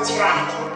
the track.